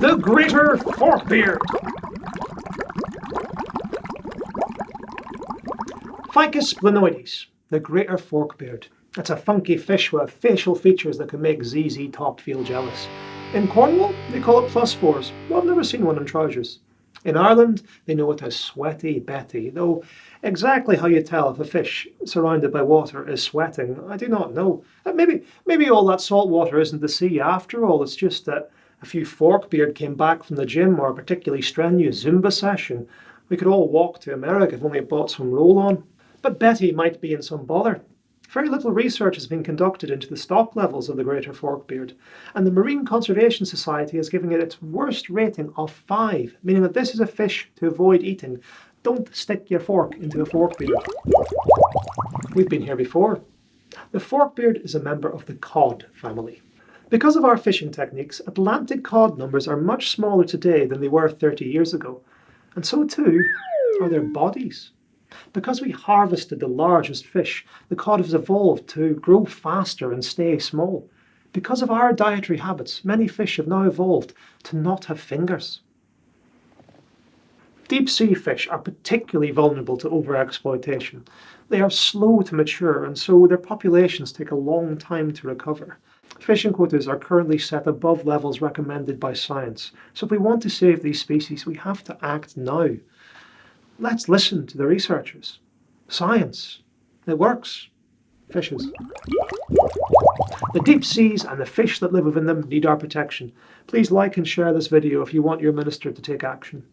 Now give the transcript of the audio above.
the greater forkbeard. Phycis blennoides, the greater forkbeard. It's a funky fish with facial features that can make ZZ Top feel jealous. In Cornwall, they call it fours. spores. Well, I've never seen one in trousers. In Ireland, they know it as sweaty Betty, though exactly how you tell if a fish surrounded by water is sweating, I do not know. Uh, maybe, maybe all that salt water isn't the sea after all, it's just that a few forkbeard came back from the gym or a particularly strenuous Zumba session. We could all walk to America if only bought some roll-on. But Betty might be in some bother. Very little research has been conducted into the stock levels of the greater forkbeard, and the Marine Conservation Society is giving it its worst rating of 5, meaning that this is a fish to avoid eating. Don't stick your fork into a forkbeard. We've been here before. The forkbeard is a member of the cod family. Because of our fishing techniques, Atlantic cod numbers are much smaller today than they were 30 years ago, and so too are their bodies. Because we harvested the largest fish, the cod has evolved to grow faster and stay small. Because of our dietary habits, many fish have now evolved to not have fingers. Deep sea fish are particularly vulnerable to overexploitation. They are slow to mature and so their populations take a long time to recover. Fishing quotas are currently set above levels recommended by science, so if we want to save these species we have to act now. Let's listen to the researchers. Science. It works. Fishes. The deep seas and the fish that live within them need our protection. Please like and share this video if you want your minister to take action.